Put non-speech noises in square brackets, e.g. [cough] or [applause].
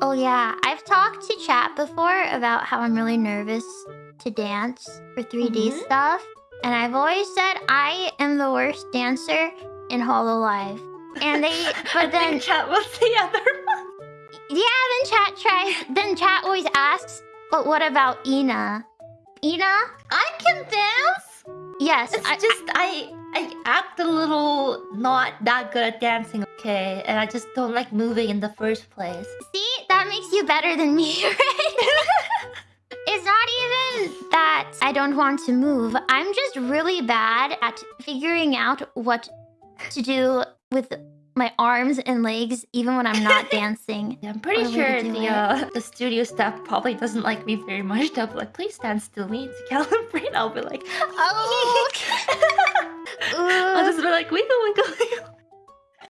Oh yeah, I've talked to chat before about how I'm really nervous to dance for 3D Mhm. stuff. And I've always said I am the worst dancer in Hololive. And they [laughs] but then chat was the [laughs] other one. Yeah, then chat tries then chat always asks, but what about Ina? Ina? I can dance. Yes, It's I, just I I act a little not that good at dancing, okay? And I just don't like moving in the first place. See, makes you better than me, [laughs] right? [laughs] it's not even that I don't want to move. I'm just really bad at figuring out what to do with my arms and legs, even when I'm not [laughs] dancing. I'm pretty Or sure the uh, the studio staff probably doesn't like me very much. They'll be like, please stand still, we need to calibrate. I'll be like, Oh, I'll just be like, wiggle, wiggle.